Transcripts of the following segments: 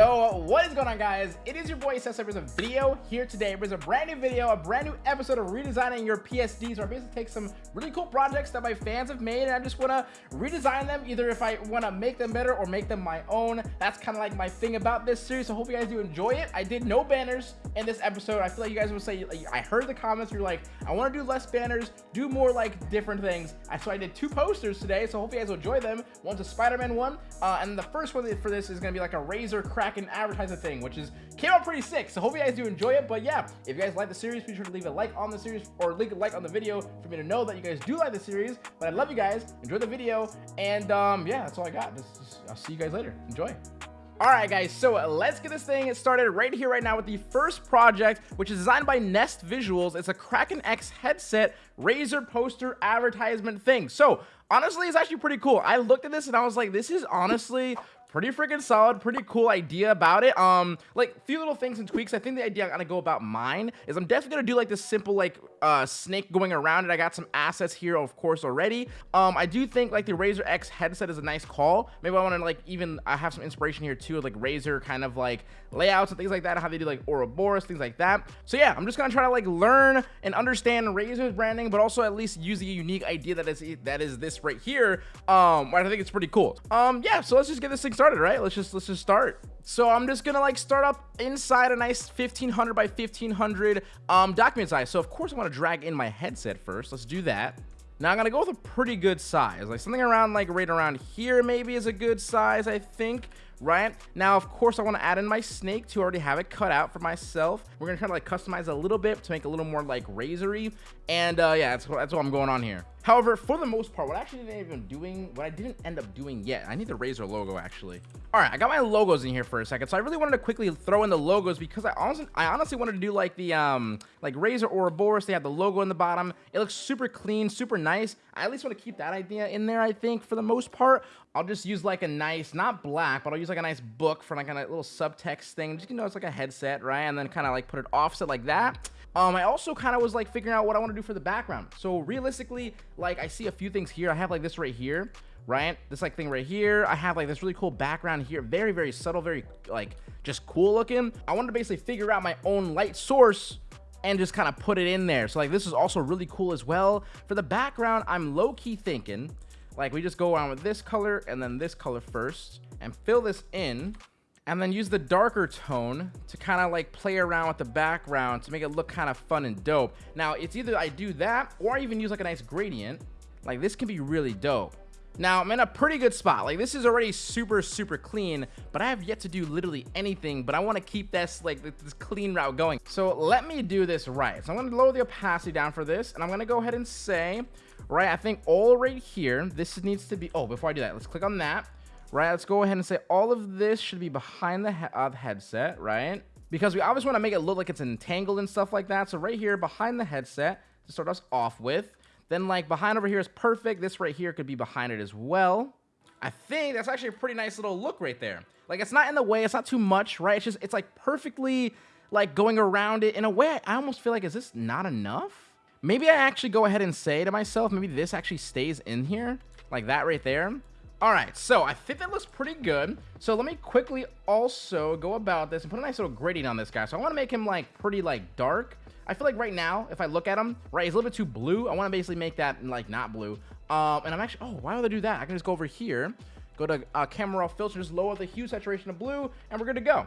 Yo, what is going on guys? It is your boy Sessa with a video here today. There's a brand new video, a brand new episode of redesigning your PSDs where I basically take some really cool projects that my fans have made and I just want to redesign them either if I want to make them better or make them my own. That's kind of like my thing about this series, so hope you guys do enjoy it. I did no banners in this episode. I feel like you guys would say, I heard the comments, you're like, I want to do less banners, do more like different things. So I did two posters today, so hope you guys will enjoy them. One's a Spider-Man one, uh, and the first one for this is going to be like a Razer advertise advertiser thing, which is came out pretty sick. So hope you guys do enjoy it. But yeah, if you guys like the series, be sure to leave a like on the series or leave a like on the video for me to know that you guys do like the series. But I love you guys. Enjoy the video. And um, yeah, that's all I got. I'll see you guys later. Enjoy. Alright guys, so let's get this thing started right here right now with the first project, which is designed by Nest Visuals. It's a Kraken X headset Razer poster advertisement thing. So honestly, it's actually pretty cool. I looked at this and I was like, this is honestly pretty freaking solid, pretty cool idea about it. Um, like a few little things and tweaks. I think the idea I'm gonna go about mine is I'm definitely gonna do like this simple like uh snake going around it. I got some assets here, of course, already. Um, I do think like the Razer X headset is a nice call. Maybe I want to like even I have some inspiration here too, like Razer kind of like layouts and things like that, how they do like Ouroboros, things like that. So yeah, I'm just gonna try to like learn and understand Razer's branding, but also at least use the unique idea that is that is this right here. Um, I think it's pretty cool. Um, yeah, so let's just get this thing started, right? Let's just let's just start. So I'm just gonna like start up inside a nice 1500 by 1500 um, document size. So of course I want to drag in my headset first. Let's do that. Now I'm gonna go with a pretty good size, like something around like right around here maybe is a good size, I think right? Now, of course, I want to add in my snake to already have it cut out for myself. We're going to try to like customize a little bit to make a little more like razory. And uh, yeah, that's, that's what I'm going on here. However, for the most part, what I actually didn't even doing, what I didn't end up doing yet, I need the Razer logo actually. All right, I got my logos in here for a second. So I really wanted to quickly throw in the logos because I honestly, I honestly wanted to do like the, um, like Razer Ouroboros. They have the logo in the bottom. It looks super clean, super nice. I at least want to keep that idea in there, I think, for the most part. I'll just use like a nice, not black, but I'll use like a nice book for like a little subtext thing. Just, you know, it's like a headset, right? And then kind of like put it offset like that. Um, I also kind of was like figuring out what I want to do for the background. So realistically, like I see a few things here. I have like this right here, right? This like thing right here. I have like this really cool background here. Very, very subtle, very like just cool looking. I wanted to basically figure out my own light source and just kind of put it in there. So like this is also really cool as well. For the background, I'm low key thinking like we just go around with this color and then this color first and fill this in and then use the darker tone to kind of like play around with the background to make it look kind of fun and dope. Now, it's either I do that or I even use like a nice gradient. Like this can be really dope. Now, I'm in a pretty good spot. Like, this is already super, super clean, but I have yet to do literally anything, but I want to keep this, like, this clean route going. So let me do this right. So I'm going to lower the opacity down for this, and I'm going to go ahead and say, right, I think all right here, this needs to be, oh, before I do that, let's click on that right? Let's go ahead and say all of this should be behind the, he uh, headset, right? Because we obviously want to make it look like it's entangled and stuff like that. So right here behind the headset to start us off with. Then like behind over here is perfect. This right here could be behind it as well. I think that's actually a pretty nice little look right there. Like it's not in the way, it's not too much, right? It's just, it's like perfectly like going around it in a way. I almost feel like, is this not enough? Maybe I actually go ahead and say to myself, maybe this actually stays in here like that right there. All right, so I think that looks pretty good. So let me quickly also go about this and put a nice little gradient on this guy. So I want to make him like pretty like dark. I feel like right now, if I look at him, right, he's a little bit too blue. I want to basically make that like not blue. Um, and I'm actually, oh, why would I do that? I can just go over here, go to uh, camera raw filter, just lower the hue saturation of blue, and we're good to go.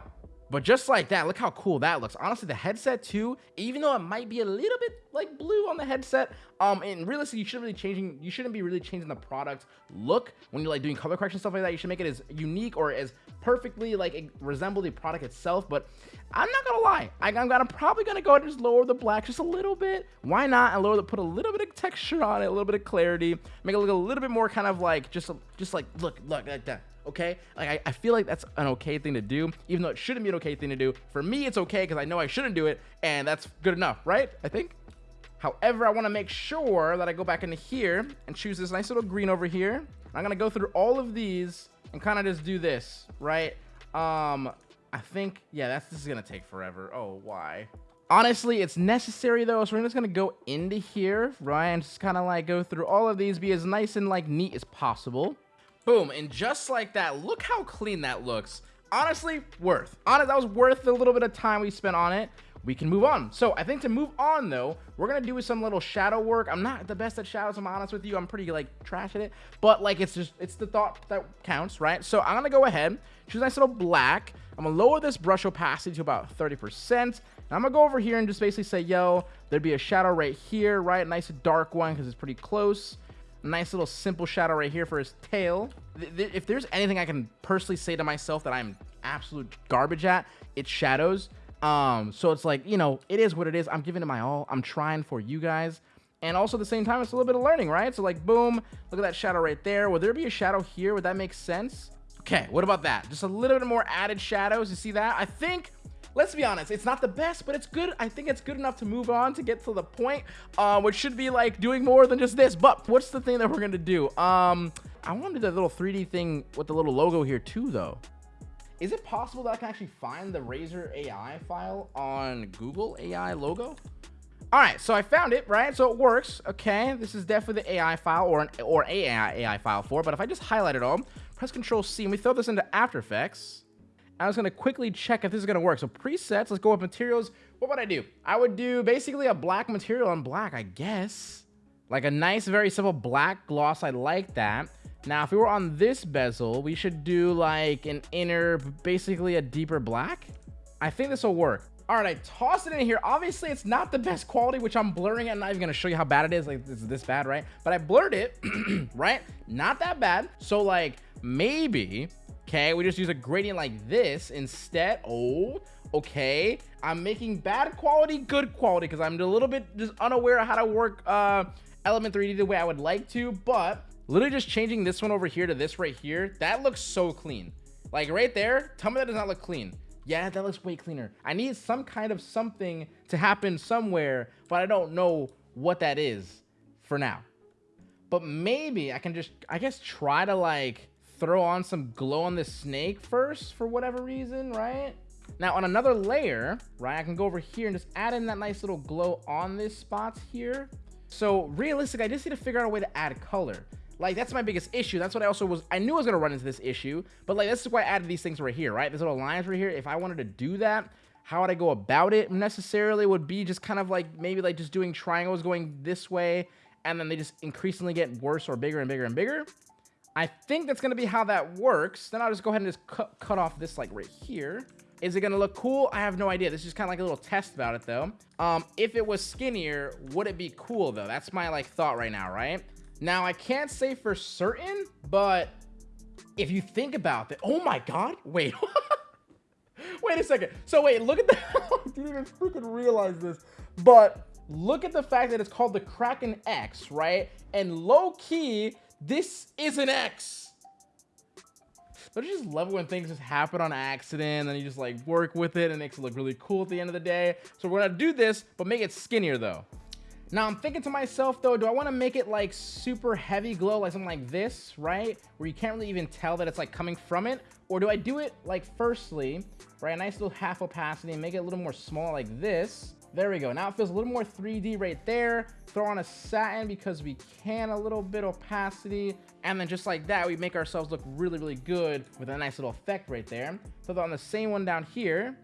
But just like that, look how cool that looks. Honestly, the headset too, even though it might be a little bit like blue on the headset, um, and realistically, you shouldn't really changing, you shouldn't be really changing the product look when you're like doing color correction stuff like that. You should make it as unique or as perfectly like resemble the product itself. But I'm not gonna lie, I, am gonna probably gonna go and just lower the black just a little bit. Why not? And lower the, put a little bit of texture on it, a little bit of clarity, make it look a little bit more kind of like just, just like look, look like that okay? Like, I, I feel like that's an okay thing to do, even though it shouldn't be an okay thing to do. For me, it's okay because I know I shouldn't do it, and that's good enough, right? I think. However, I want to make sure that I go back into here and choose this nice little green over here. I'm to go through all of these and kind of just do this, right? Um, I think, yeah, that's this is to take forever. Oh, why? Honestly, it's necessary though, so we're just to go into here, right? And just kind of like go through all of these, be as nice and like neat as possible. Boom, and just like that, look how clean that looks. honestly, worth. Honest, that was worth the little bit of time we spent on it we can move on. So I think to move on though, we're gonna do some little shadow work. I'm not the best at shadows, I'm honest with you. I'm pretty like trash at it, but like it's just, it's the thought that counts, right? So I'm gonna go ahead, choose a nice little black. I'm gonna lower this brush opacity to about 30%. And I'm gonna go over here and just basically say, yo, there'd be a shadow right here, right? Nice dark one because it's pretty close. Nice little simple shadow right here for his tail. If there's anything I can personally say to myself that I'm absolute garbage at, it's shadows. Um, so it's like, you know, it is what it is. I'm giving it my all. I'm trying for you guys. And also at the same time, it's a little bit of learning, right? So like, boom, look at that shadow right there. Would there be a shadow here? Would that make sense? Okay, what about that? Just a little bit more added shadows. You see that? I think, let's be honest, it's not the best, but it's good. I think it's good enough to move on to get to the point, uh, which should be like doing more than just this. But what's the thing that we're to do? Um, I want to do that little 3D thing with the little logo here too, though. Is it possible that I can actually find the Razer AI file on Google AI logo? All right, so I found it, right? So it works. Okay, this is definitely the AI file or an or AI AI file for. But if I just highlight it all, press Control C, and we throw this into After Effects. I was gonna quickly check if this is gonna work. So presets, let's go with materials. What would I do? I would do basically a black material on black, I guess. Like a nice, very simple black gloss. I like that. Now, if we were on this bezel, we should do like an inner, basically a deeper black. I think this will work. All right, I tossed it in here. Obviously, it's not the best quality, which I'm blurring it. I'm not even gonna show you how bad it is. Like, it's this bad, right? But I blurred it, right? Not that bad. So like, maybe, okay, we just use a gradient like this instead. Oh, okay. I'm making bad quality, good quality, because I'm a little bit just unaware of how to work uh, Element 3D the way I would like to, but Literally just changing this one over here to this right here. That looks so clean. Like right there, tell me that does not look clean. Yeah, that looks way cleaner. I need some kind of something to happen somewhere, but I don't know what that is for now. But maybe I can just, I guess, try to like throw on some glow on this snake first for whatever reason, right? Now on another layer, right, I can go over here and just add in that nice little glow on this spot here. So realistic, I just need to figure out a way to add color. Like, that's my biggest issue. That's what I also was, I knew I was to run into this issue, but like, this is why I added these things right here, right? These little lines right here. If I wanted to do that, how would I go about it necessarily would be just kind of like, maybe like just doing triangles going this way, and then they just increasingly get worse or bigger and bigger and bigger. I think that's going to be how that works. Then I'll just go ahead and just cut, cut off this like right here. Is it going to look cool? I have no idea. This is kind of like a little test about it though. Um, if it was skinnier, would it be cool though? That's my like thought right now, right? Now, I can't say for certain, but if you think about it, oh my God, wait, wait a second. So wait, look at that. I didn't even freaking realize this, but look at the fact that it's called the Kraken X, right? And low key, this is an X. Don't you just love when things just happen on accident and you just like work with it and makes it look really cool at the end of the day? So we're gonna do this, but make it skinnier though. Now I'm thinking to myself though, do I want to make it like super heavy glow, like something like this, right? Where you can't really even tell that it's like coming from it? Or do I do it like firstly, right? A nice little half opacity and make it a little more small like this. There we go. Now it feels a little more 3D right there. Throw on a satin because we can a little bit opacity. And then just like that, we make ourselves look really, really good with a nice little effect right there. Throw on the same one down here.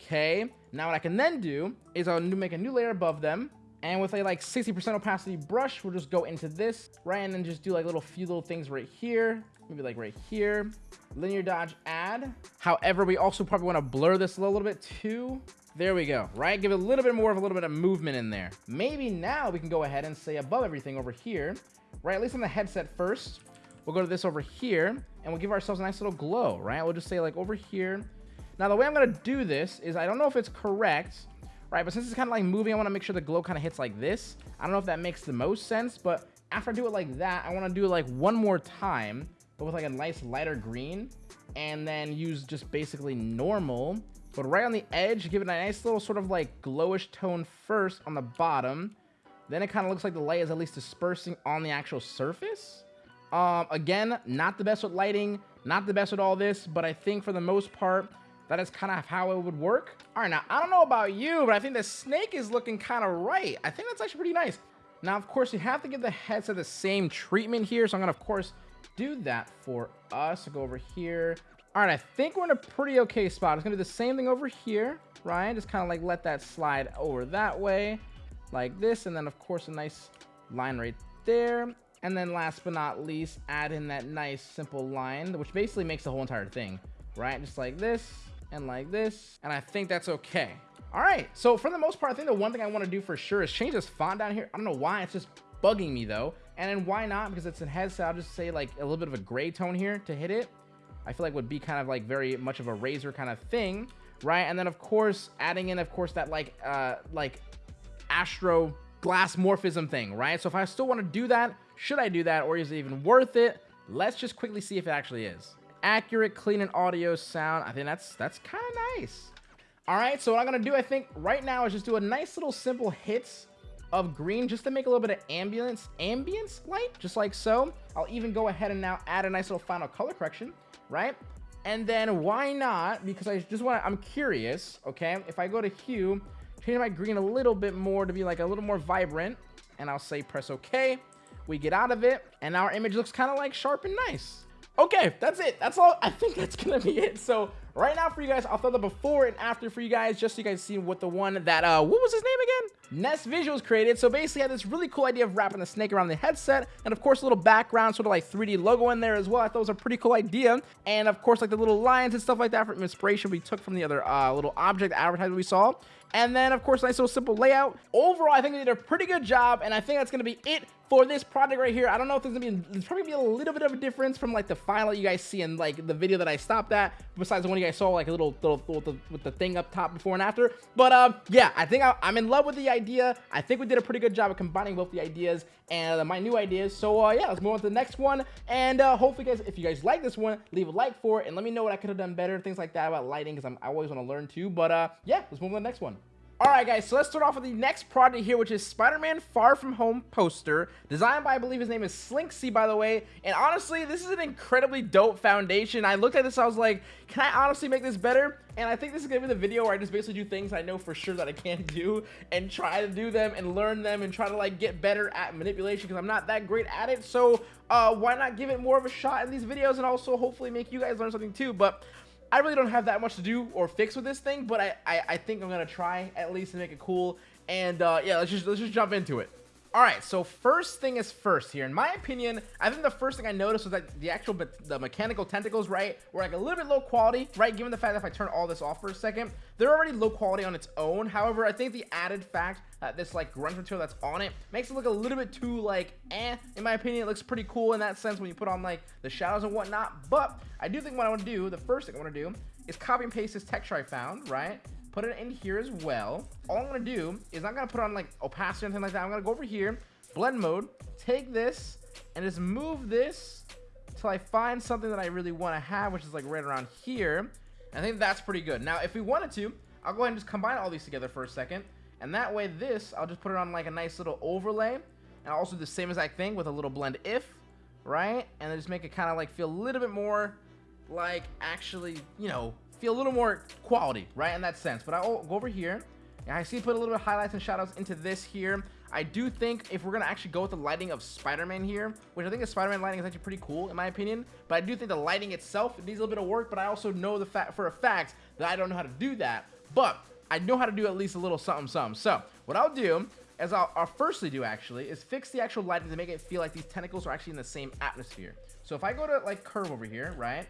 Okay. Now what I can then do is I'll make a new layer above them and with a like 60% opacity brush, we'll just go into this, right? And then just do like little few little things right here. Maybe like right here. Linear dodge add. However, we also probably want to blur this a little, little bit too. There we go, right? Give it a little bit more of a little bit of movement in there. Maybe now we can go ahead and say above everything over here, right? At least on the headset first. We'll go to this over here and we'll give ourselves a nice little glow, right? We'll just say like over here. Now, the way I'm to do this is I don't know if it's correct, right? But since it's kind of like moving, I want to make sure the glow kind of hits like this. I don't know if that makes the most sense, but after I do it like that, I want to do it like one more time, but with like a nice lighter green, and then use just basically normal. But right on the edge, give it a nice little sort of like glowish tone first on the bottom. Then it kind of looks like the light is at least dispersing on the actual surface. Um, again, not the best with lighting, not the best with all this, but I think for the most part, that is kind of how it would work. All right, now, I don't know about you, but I think the snake is looking kind of right. I think that's actually pretty nice. Now, of course, you have to give the heads the same treatment here, so I'm going to, of course, do that for us. So go over here, All right, I think we're in a pretty okay spot. It's gonna do the same thing over here, right? Just kind of like let that slide over that way, like this. And then of course, a nice line right there. And then last but not least, add in that nice simple line, which basically makes the whole entire thing, right? Just like this and like this. And I think that's okay. All right, so for the most part, I think the one thing I want to do for sure is change this font down here. I don't know why, it's just bugging me though. And then why not? Because it's a headset, I'll just say like a little bit of a gray tone here to hit it. I feel like would be kind of like very much of a Razer kind of thing, right? And then of course, adding in, of course, that like, uh, like Astro glass morphism thing, right? So if I still want to do that, should I do that or is it even worth it? Let's just quickly see if it actually is. Accurate, clean, and audio sound. I think that's that's kind of nice. All right, so what I'm gonna do, I think right now is just do a nice little simple hits of green just to make a little bit of ambience, ambience light, just like so. I'll even go ahead and now add a nice little final color correction, right? And then why not, because I just want to, I'm curious, okay? If I go to hue, change my green a little bit more to be like a little more vibrant, and I'll say press okay. We get out of it, and our image looks kind of like sharp and nice. Okay, that's it. That's all. I think that's gonna be it. So right now for you guys, I'll throw the before and after for you guys, just so you guys see what the one that uh, what was his name again? Nest Visuals created. So basically, I had this really cool idea of wrapping the snake around the headset, and of course, a little background, sort of like 3D logo in there as well. I thought it was a pretty cool idea, and of course, like the little lions and stuff like that from inspiration we took from the other uh, little object advertisement we saw. And then, of course, nice little simple layout. Overall, I think they did a pretty good job, and I think that's going to be it for this project right here. I don't know if there's to be, there's probably be a little bit of a difference from, like, the that you guys see in, like, the video that I stopped at, besides the one you guys saw, like, a little, little with, the, with the thing up top before and after. But, um, yeah, I think I, am in love with the idea. I think we did a pretty good job of combining both the ideas and uh, my new ideas. So, uh, yeah, let's move on to the next one. And, uh, hopefully, guys, if you guys like this one, leave a like for it, and let me know what I could have done better, things like that about lighting, because I'm I always want to learn, too. But, uh, yeah, let's move on to the next one. Alright guys, so let's start off with the next project here, which is Spider-Man Far From Home poster, designed by, I believe his name is Slinksy, by the way, and honestly, this is an incredibly dope foundation. I looked at this, I was like, can I honestly make this better? And I think this is going to be the video where I just basically do things I know for sure that I can't do, and try to do them, and learn them, and try to, like, get better at manipulation, because I'm not that great at it, so, uh, why not give it more of a shot in these videos, and also hopefully make you guys learn something too, but... I really don't have that much to do or fix with this thing, but I, I, I think I'm gonna try at least to make it cool. And uh, yeah, let's just let's just jump into it. All right, so first thing is first here. In my opinion, I think the first thing I noticed was that the actual the mechanical tentacles, right, were like a little bit low quality, right? Given the fact that if I turn all this off for a second, they're already low quality on its own. However, I think the added fact that this like grunge material that's on it makes it look a little bit too like eh. In my opinion, it looks pretty cool in that sense when you put on like the shadows and whatnot. But I do think what I want to do, the first thing I want to do is copy and paste this texture I found, right? Put it in here as well. All I'm going to do is I'm going to put on like opacity or anything like that. I'm going to go over here, blend mode, take this, and just move this till I find something that I really want to have, which is like right around here. I think that's pretty good. Now, if we wanted to, I'll go ahead and just combine all these together for a second. And that way this, I'll just put it on like a nice little overlay. And also the same exact thing with a little blend if, right? And then just make it kind of like feel a little bit more like actually, you know, feel a little more quality, right, in that sense. But I'll oh, go over here, and I see put a little bit of highlights and shadows into this here. I do think if we're going to actually go with the lighting of Spider-Man here, which I think the Spider-Man lighting is actually pretty cool in my opinion, but I do think the lighting itself needs a little bit of work, but I also know the fact for a fact that I don't know how to do that, but I know how to do at least a little something something. So what I'll do as I'll, I'll, firstly do actually is fix the actual lighting to make it feel like these tentacles are actually in the same atmosphere. So if I go to like curve over here, right,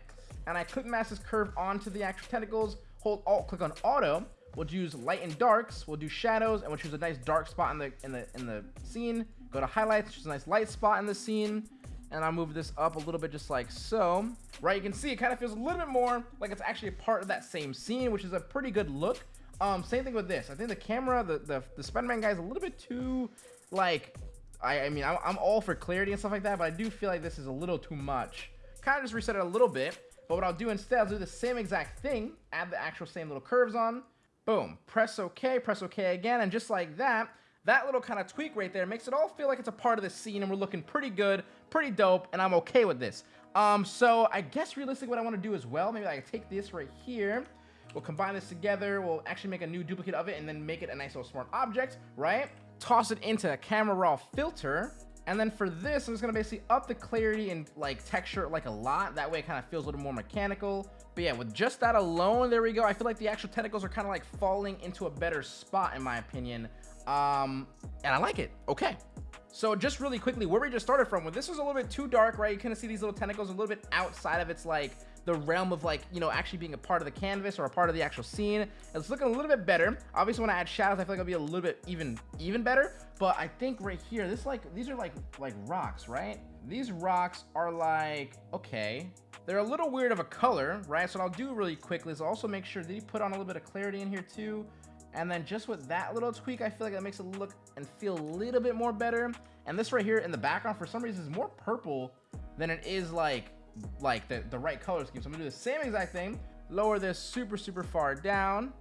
and I click mask this curve onto the actual tentacles, hold alt, click on auto, we'll choose light and darks, we'll do shadows, and we'll choose a nice dark spot in the in the in the scene. Go to highlights, choose a nice light spot in the scene, and I'll move this up a little bit just like so. Right, you can see it kind of feels a little bit more like it's actually a part of that same scene, which is a pretty good look. Um, same thing with this. I think the camera, the the, the Spider-Man guy is a little bit too like. I, I mean, I'm, I'm all for clarity and stuff like that, but I do feel like this is a little too much. Kind of just reset it a little bit. But what I'll do instead, I'll do the same exact thing, add the actual same little curves on, boom, press OK, press OK again, and just like that, that little kind of tweak right there makes it all feel like it's a part of the scene and we're looking pretty good, pretty dope, and I'm okay with this. Um, so I guess realistically what I want to do as well, maybe I take this right here, we'll combine this together, we'll actually make a new duplicate of it and then make it a nice little smart object, right? Toss it into a camera raw filter, And then for this, I'm just gonna basically up the clarity and like texture like a lot. That way it kind of feels a little more mechanical. But yeah, with just that alone, there we go. I feel like the actual tentacles are kind of like falling into a better spot in my opinion. Um, and I like it. Okay. So just really quickly, where we just started from, when this was a little bit too dark, right? You kind of see these little tentacles a little bit outside of its like the realm of like, you know, actually being a part of the canvas or a part of the actual scene. It's looking a little bit better. Obviously, when I add shadows, I feel like it'll be a little bit even even better. But I think right here, this like, these are like, like rocks, right? These rocks are like, okay. They're a little weird of a color, right? So I'll do really quickly is also make sure that you put on a little bit of clarity in here too. And then just with that little tweak, I feel like that makes it look and feel a little bit more better. And this right here in the background, for some reason, is more purple than it is like like the, the right color scheme. So I'm gonna do the same exact thing, lower this super, super far down,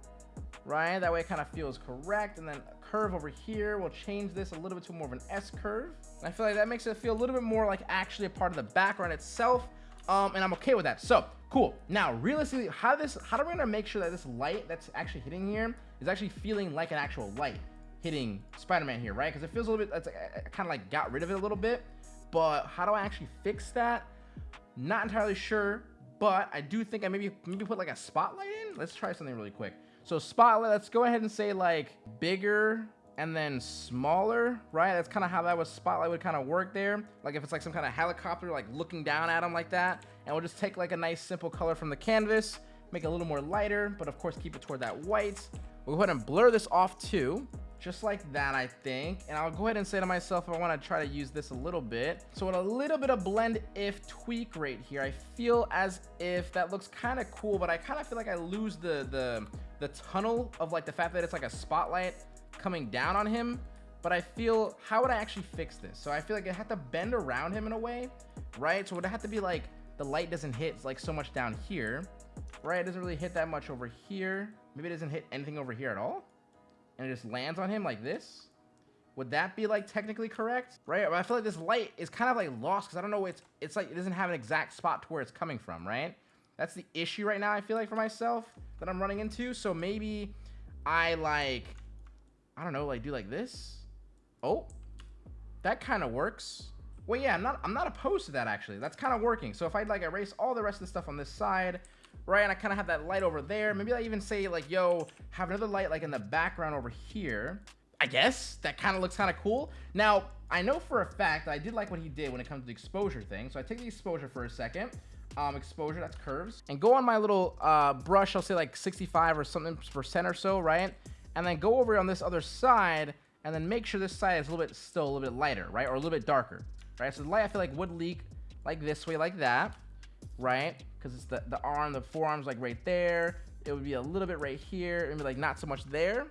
right? That way it kind of feels correct. And then curve over here, we'll change this a little bit to more of an S curve. And I feel like that makes it feel a little bit more like actually a part of the background itself. Um, and I'm okay with that. So cool. Now, realistically, how this, how do we gonna make sure that this light that's actually hitting here is actually feeling like an actual light hitting Spider-Man here, right? Because it feels a little bit, it's I kind of like got rid of it a little bit. But how do I actually fix that? Not entirely sure, but I do think I maybe maybe put like a spotlight in. Let's try something really quick. So spotlight, let's go ahead and say like bigger and then smaller, right? That's kind of how that was spotlight would kind of work there. Like if it's like some kind of helicopter, like looking down at them like that. And we'll just take like a nice simple color from the canvas, make it a little more lighter, but of course keep it toward that white. We'll go ahead and blur this off too just like that I think. And I'll go ahead and say to myself I want to try to use this a little bit. So with a little bit of blend if tweak right here I feel as if that looks kind of cool but I kind of feel like I lose the the the tunnel of like the fact that it's like a spotlight coming down on him. But I feel how would I actually fix this? So I feel like I have to bend around him in a way right? So would it have to be like the light doesn't hit like so much down here right? It doesn't really hit that much over here. Maybe it doesn't hit anything over here at all and it just lands on him like this? Would that be like technically correct? Right? I feel like this light is kind of like lost because i don't know it's it's like it doesn't have an exact spot to where it's coming from right? That's the issue right now i feel like for myself that i'm running into. So maybe i like i don't know like do like this. Oh that kind of works. Well yeah i'm not i'm not opposed to that actually. That's kind of working. So if i'd like erase all the rest of the stuff on this side right? And I kind of have that light over there. Maybe I even say like, yo, have another light like in the background over here. I guess that kind of looks kind of cool. Now, I know for a fact I did like what he did when it comes to the exposure thing. So I take the exposure for a second. Um, exposure, that's curves. And go on my little uh, brush, I'll say like 65 or something percent or so, right? And then go over on this other side and then make sure this side is a little bit still a little bit lighter, right? Or a little bit darker, right? So the light I feel like would leak like this way, like that right? Because it's the, the arm, the forearm's like right there. It would be a little bit right here. Maybe like not so much there,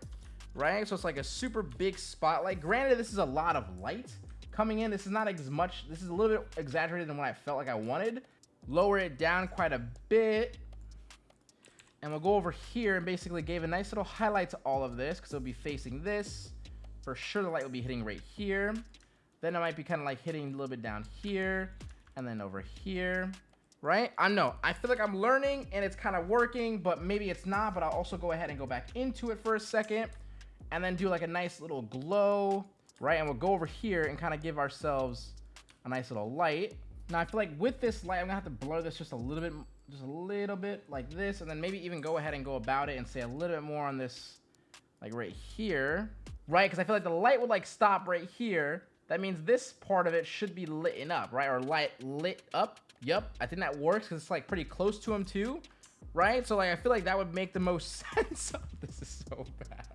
right? So it's like a super big spotlight. Granted, this is a lot of light coming in. This is not as much. This is a little bit exaggerated than what I felt like I wanted. Lower it down quite a bit. And we'll go over here and basically gave a nice little highlight to all of this because it'll be facing this. For sure, the light will be hitting right here. Then it might be kind of like hitting a little bit down here and then over here right? I know, I feel like I'm learning and it's kind of working, but maybe it's not, but I'll also go ahead and go back into it for a second and then do like a nice little glow, right? And we'll go over here and kind of give ourselves a nice little light. Now I feel like with this light, I'm gonna have to blur this just a little bit, just a little bit like this, and then maybe even go ahead and go about it and say a little bit more on this, like right here, right? Because I feel like the light would like stop right here. That means this part of it should be lit up, right? Or light lit up Yep, I think that works because it's like pretty close to him too, right? So like I feel like that would make the most sense. this is so bad.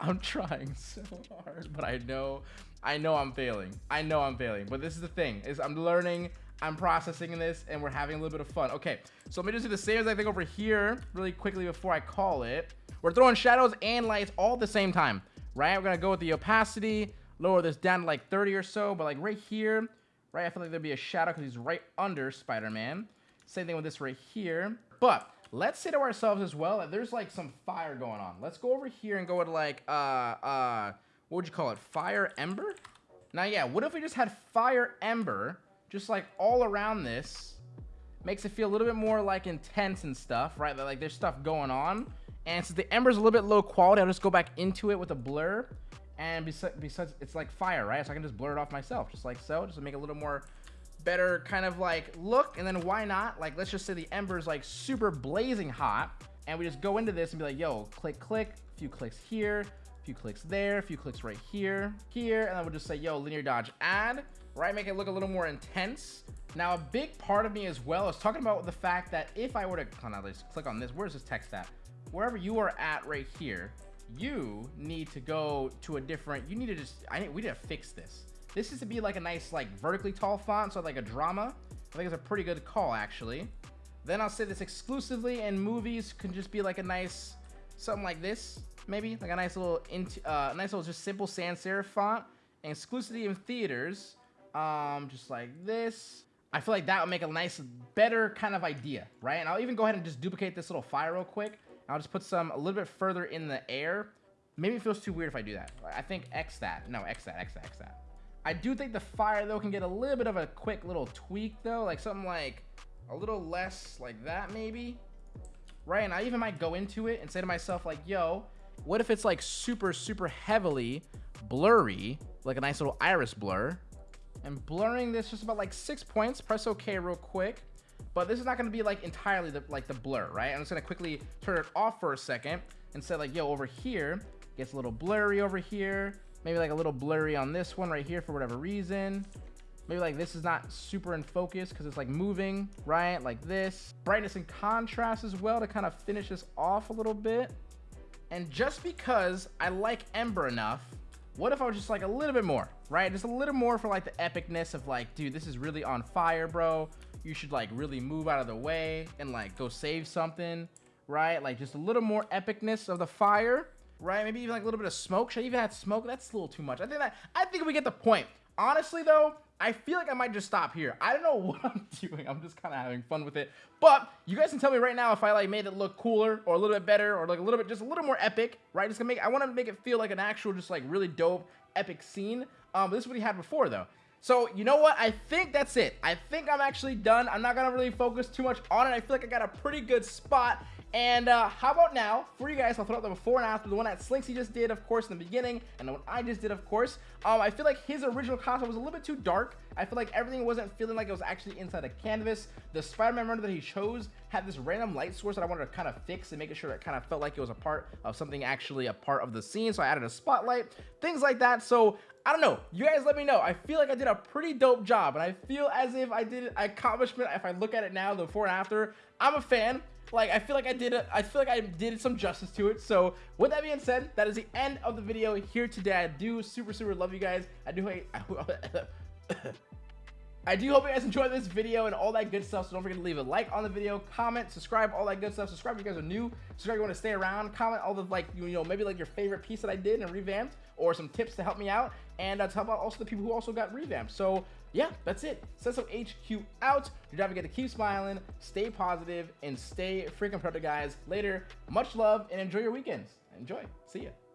I'm trying so hard, but I know, I know I'm failing. I know I'm failing, but this is the thing: is I'm learning, I'm processing this, and we're having a little bit of fun. Okay, so let me just do the same as I think over here really quickly before I call it. We're throwing shadows and lights all at the same time, right? We're gonna go with the opacity, lower this down to like 30 or so, but like right here, right? I feel like there'd be a shadow because he's right under Spider-Man. Same thing with this right here. But let's say to ourselves as well that there's like some fire going on. Let's go over here and go to like, uh, uh, what would you call it? Fire Ember? Now, yeah, what if we just had Fire Ember just like all around this? Makes it feel a little bit more like intense and stuff, right? Like there's stuff going on. And since the Ember's a little bit low quality, I'll just go back into it with a blur And besides, besides, it's like fire, right? So I can just blur it off myself, just like so, just to make a little more better kind of like look. And then why not? Like, let's just say the ember's like super blazing hot. And we just go into this and be like, yo, click, click, a few clicks here, a few clicks there, a few clicks right here, here. And then we'll just say, yo, linear dodge add, right? Make it look a little more intense. Now, a big part of me as well is talking about the fact that if I were to, click on this, where's this text at? Wherever you are at right here, you need to go to a different, you need to just, I need, we need to fix this. This is to be like a nice, like vertically tall font, so like a drama. I think it's a pretty good call actually. Then I'll say this exclusively in movies can just be like a nice, something like this, maybe like a nice little, uh, nice little just simple sans serif font. And exclusively in theaters, um, just like this. I feel like that would make a nice, better kind of idea, right? And I'll even go ahead and just duplicate this little file real quick. I'll just put some a little bit further in the air. Maybe it feels too weird if I do that. I think X that. No, X that, X that, X that. I do think the fire, though, can get a little bit of a quick little tweak, though. Like something like a little less like that, maybe. Right? And I even might go into it and say to myself, like, yo, what if it's like super, super heavily blurry, like a nice little iris blur? And blurring this just about like six points. Press OK real quick but this is not going to be like entirely the, like the blur, right? I'm just going to quickly turn it off for a second and say like, yo, over here, gets a little blurry over here. Maybe like a little blurry on this one right here for whatever reason. Maybe like this is not super in focus because it's like moving, right? Like this. Brightness and contrast as well to kind of finish this off a little bit. And just because I like Ember enough, what if I was just like a little bit more, right? Just a little more for like the epicness of like, dude, this is really on fire, bro you should like really move out of the way and like go save something, right? Like just a little more epicness of the fire, right? Maybe even like a little bit of smoke. Should I even add smoke? That's a little too much. I think that I think we get the point. Honestly though, I feel like I might just stop here. I don't know what I'm doing. I'm just kind of having fun with it. But you guys can tell me right now if I like made it look cooler or a little bit better or like a little bit, just a little more epic, right? Just gonna make, I want to make it feel like an actual, just like really dope, epic scene. Um, this is what he had before though. So, you know what? I think that's it. I think I'm actually done. I'm not going to really focus too much on it. I feel like I got a pretty good spot. And uh, how about now, for you guys, I'll throw out the before and after, the one that Slinksy just did, of course, in the beginning, and the one I just did, of course. Um, I feel like his original costume was a little bit too dark. I feel like everything wasn't feeling like it was actually inside a canvas. The Spider-Man render that he chose had this random light source that I wanted to kind of fix and make sure it kind of felt like it was a part of something actually a part of the scene. So I added a spotlight, things like that. So I don't know. You guys let me know. I feel like I did a pretty dope job, and I feel as if I did an accomplishment. If I look at it now, the before and after, I'm a fan. Like, I feel like I did it. I feel like I did some justice to it. So, with that being said, that is the end of the video here today. I do super, super love you guys. I do hate. I do hope you guys enjoyed this video and all that good stuff. So don't forget to leave a like on the video, comment, subscribe, all that good stuff. Subscribe if you guys are new. Subscribe if you want to stay around. Comment all the like, you know, maybe like your favorite piece that I did and revamped or some tips to help me out. And uh, tell about also the people who also got revamped. So yeah, that's it. Senso HQ out. Your to get to keep smiling, stay positive, and stay freaking productive, guys. Later. Much love and enjoy your weekends. Enjoy. See ya.